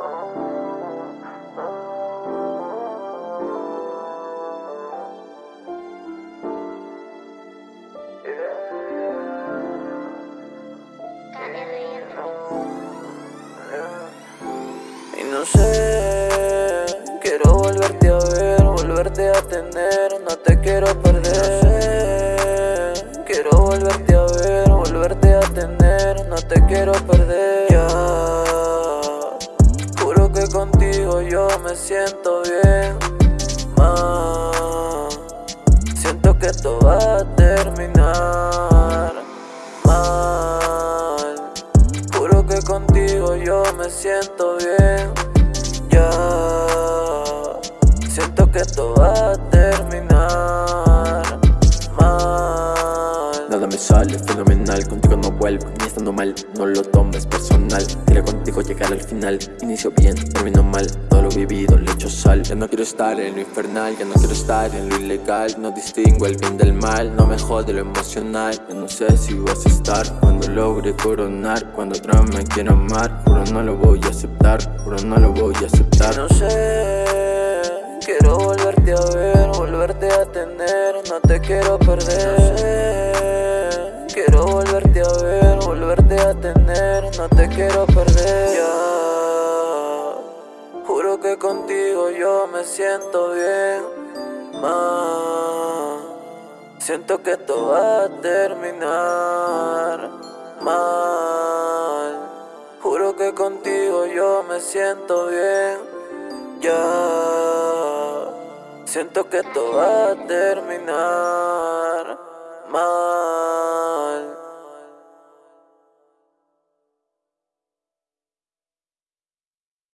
Y no sé, quiero volverte a ver, volverte a tener, no te quiero perder. Quiero volverte a ver, volverte a tener, no te quiero perder. Ya contigo yo me siento bien Más Siento que esto va a terminar Mal. Juro que contigo yo me siento bien Ya. Siento que esto va a terminar sale, fenomenal, contigo no vuelvo, ni estando mal, no lo tomes personal. Quiero contigo llegar al final, inicio bien, termino mal, todo lo vivido le echo sal. Ya no quiero estar en lo infernal, ya no quiero estar en lo ilegal No distingo el bien del mal, no me jode lo emocional. Ya no sé si vas a estar cuando logre coronar Cuando otra me quiera amar, juro no lo voy a aceptar, juro no lo voy a aceptar. No sé, quiero volverte a ver, volverte a tener, no te quiero perder no te quiero perder. Ya, juro que contigo yo me siento bien Más, siento que esto va a terminar mal. Juro que contigo yo me siento bien Ya. Siento que esto va a terminar mal